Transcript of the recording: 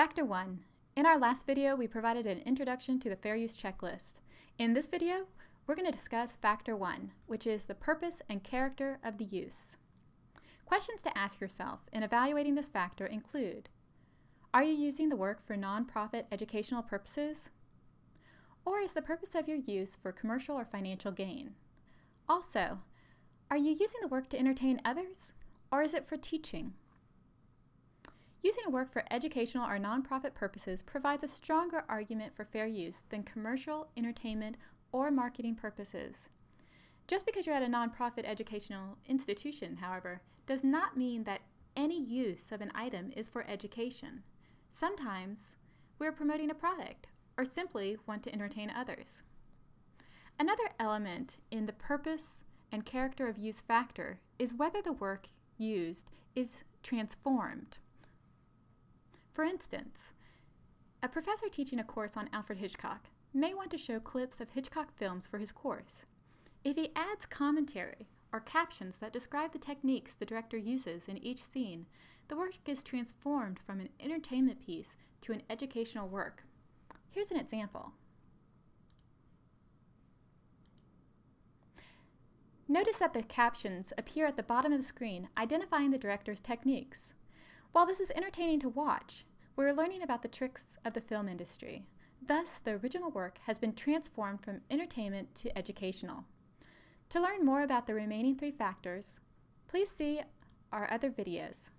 Factor 1. In our last video, we provided an introduction to the fair use checklist. In this video, we're going to discuss Factor 1, which is the purpose and character of the use. Questions to ask yourself in evaluating this factor include, are you using the work for nonprofit educational purposes? Or is the purpose of your use for commercial or financial gain? Also, are you using the work to entertain others, or is it for teaching? Using a work for educational or nonprofit purposes provides a stronger argument for fair use than commercial, entertainment, or marketing purposes. Just because you're at a nonprofit educational institution, however, does not mean that any use of an item is for education. Sometimes we're promoting a product or simply want to entertain others. Another element in the purpose and character of use factor is whether the work used is transformed. For instance, a professor teaching a course on Alfred Hitchcock may want to show clips of Hitchcock films for his course. If he adds commentary or captions that describe the techniques the director uses in each scene, the work is transformed from an entertainment piece to an educational work. Here's an example. Notice that the captions appear at the bottom of the screen identifying the director's techniques. While this is entertaining to watch, we're learning about the tricks of the film industry. Thus, the original work has been transformed from entertainment to educational. To learn more about the remaining three factors, please see our other videos.